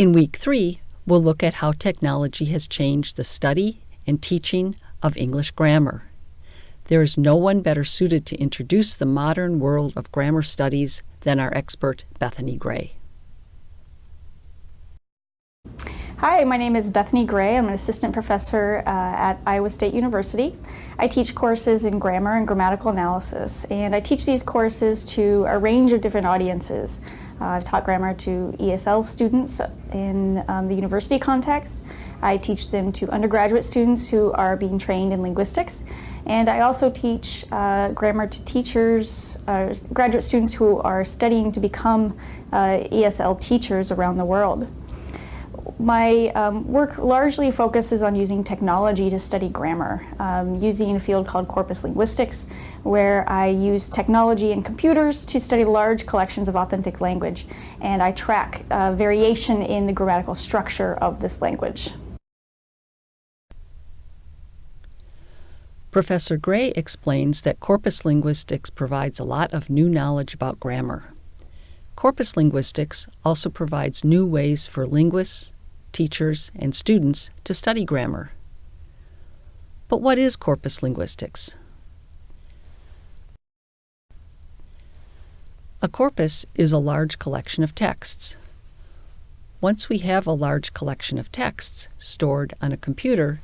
In week three, we'll look at how technology has changed the study and teaching of English grammar. There is no one better suited to introduce the modern world of grammar studies than our expert, Bethany Gray. Hi, my name is Bethany Gray. I'm an assistant professor uh, at Iowa State University. I teach courses in grammar and grammatical analysis, and I teach these courses to a range of different audiences. Uh, I've taught grammar to ESL students in um, the university context. I teach them to undergraduate students who are being trained in linguistics. And I also teach uh, grammar to teachers, uh, graduate students who are studying to become uh, ESL teachers around the world my um, work largely focuses on using technology to study grammar, um, using a field called corpus linguistics, where I use technology and computers to study large collections of authentic language, and I track uh, variation in the grammatical structure of this language. Professor Gray explains that corpus linguistics provides a lot of new knowledge about grammar. Corpus linguistics also provides new ways for linguists, teachers, and students to study grammar. But what is corpus linguistics? A corpus is a large collection of texts. Once we have a large collection of texts stored on a computer,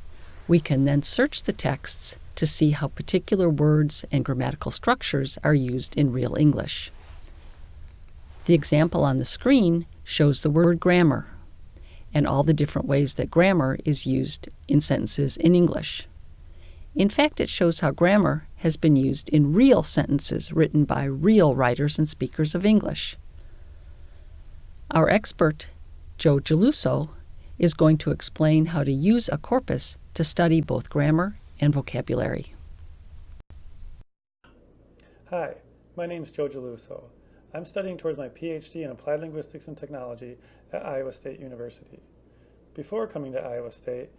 we can then search the texts to see how particular words and grammatical structures are used in real English. The example on the screen shows the word grammar and all the different ways that grammar is used in sentences in English. In fact, it shows how grammar has been used in real sentences written by real writers and speakers of English. Our expert, Joe Geluso, is going to explain how to use a corpus to study both grammar and vocabulary. Hi, my name is Joe Geluso. I'm studying towards my PhD in Applied Linguistics and Technology at Iowa State University. Before coming to Iowa State,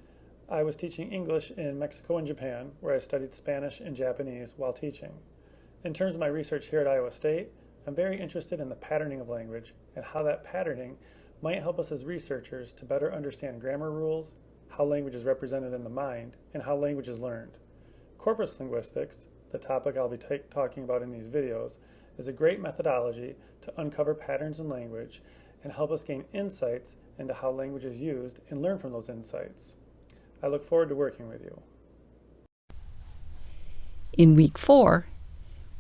I was teaching English in Mexico and Japan, where I studied Spanish and Japanese while teaching. In terms of my research here at Iowa State, I'm very interested in the patterning of language and how that patterning might help us as researchers to better understand grammar rules, how language is represented in the mind, and how language is learned. Corpus linguistics, the topic I'll be talking about in these videos, is a great methodology to uncover patterns in language and help us gain insights into how language is used and learn from those insights. I look forward to working with you. In week four,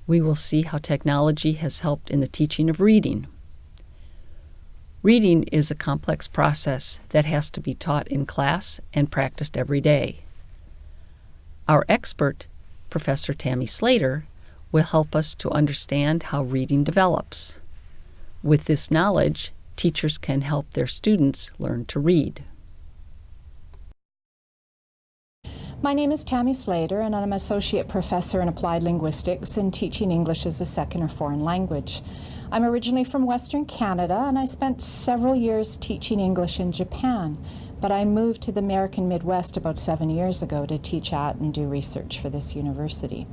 we will see how technology has helped in the teaching of reading. Reading is a complex process that has to be taught in class and practiced every day. Our expert, Professor Tammy Slater, will help us to understand how reading develops. With this knowledge, teachers can help their students learn to read. My name is Tammy Slater, and I'm an Associate Professor in Applied Linguistics and teaching English as a second or foreign language. I'm originally from Western Canada, and I spent several years teaching English in Japan, but I moved to the American Midwest about seven years ago to teach at and do research for this university.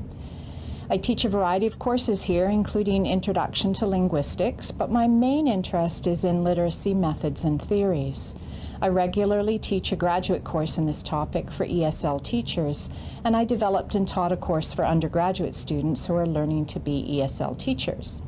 I teach a variety of courses here, including Introduction to Linguistics, but my main interest is in literacy methods and theories. I regularly teach a graduate course in this topic for ESL teachers, and I developed and taught a course for undergraduate students who are learning to be ESL teachers.